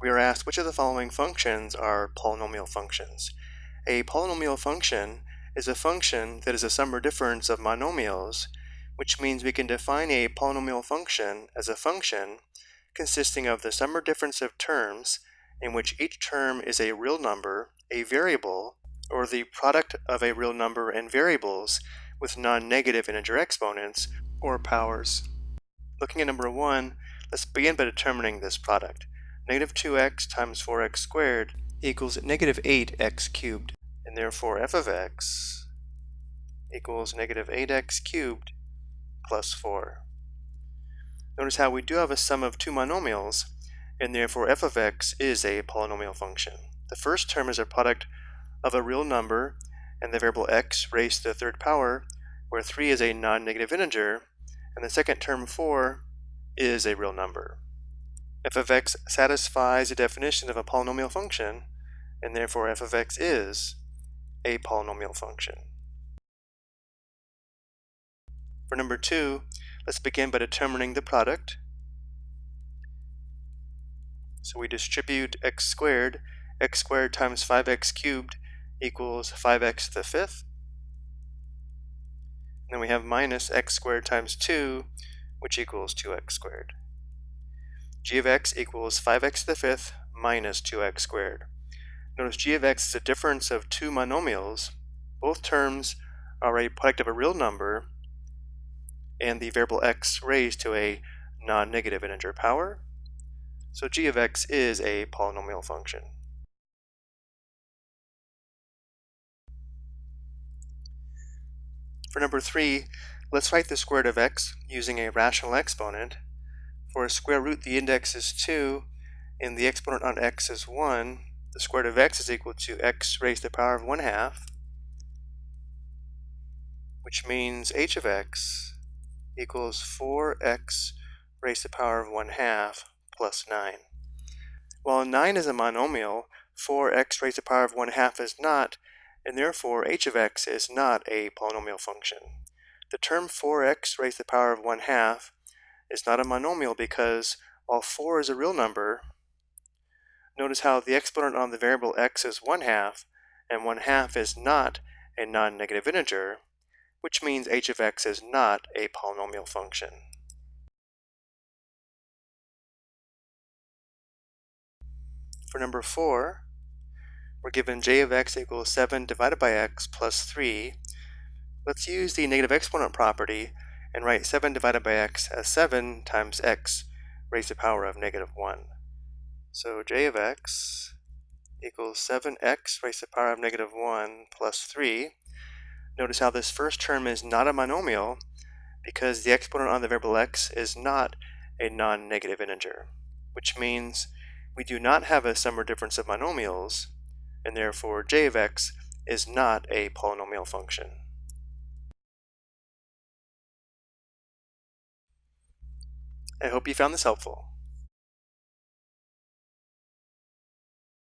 we are asked which of the following functions are polynomial functions. A polynomial function is a function that is a sum or difference of monomials, which means we can define a polynomial function as a function consisting of the sum or difference of terms in which each term is a real number, a variable, or the product of a real number and variables with non-negative integer exponents or powers. Looking at number 1, let's begin by determining this product. Negative 2x times 4x squared equals negative 8x cubed, and therefore f of x equals negative 8x cubed plus 4. Notice how we do have a sum of two monomials, and therefore f of x is a polynomial function. The first term is a product of a real number and the variable x raised to the third power, where 3 is a non-negative integer, and the second term 4 is a real number f of x satisfies the definition of a polynomial function, and therefore f of x is a polynomial function. For number two, let's begin by determining the product. So we distribute x squared, x squared times 5x cubed equals 5x to the fifth. And then we have minus x squared times 2, which equals 2x squared g of x equals 5x to the fifth minus 2x squared. Notice g of x is a difference of two monomials. Both terms are a product of a real number and the variable x raised to a non-negative integer power. So g of x is a polynomial function. For number three, let's write the square root of x using a rational exponent for a square root, the index is 2, and the exponent on x is 1. The square root of x is equal to x raised to the power of 1 half, which means h of x equals 4x raised to the power of 1 half plus 9. While 9 is a monomial, 4x raised to the power of 1 half is not, and therefore h of x is not a polynomial function. The term 4x raised to the power of 1 half is not a monomial because while 4 is a real number, notice how the exponent on the variable x is 1 half, and 1 half is not a non-negative integer, which means h of x is not a polynomial function. For number 4, we're given j of x equals 7 divided by x plus 3. Let's use the negative exponent property and write 7 divided by x as 7 times x raised to the power of negative 1. So j of x equals 7x raised to the power of negative 1 plus 3. Notice how this first term is not a monomial because the exponent on the variable x is not a non-negative integer, which means we do not have a sum or difference of monomials, and therefore j of x is not a polynomial function. I hope you found this helpful.